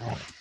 Oh.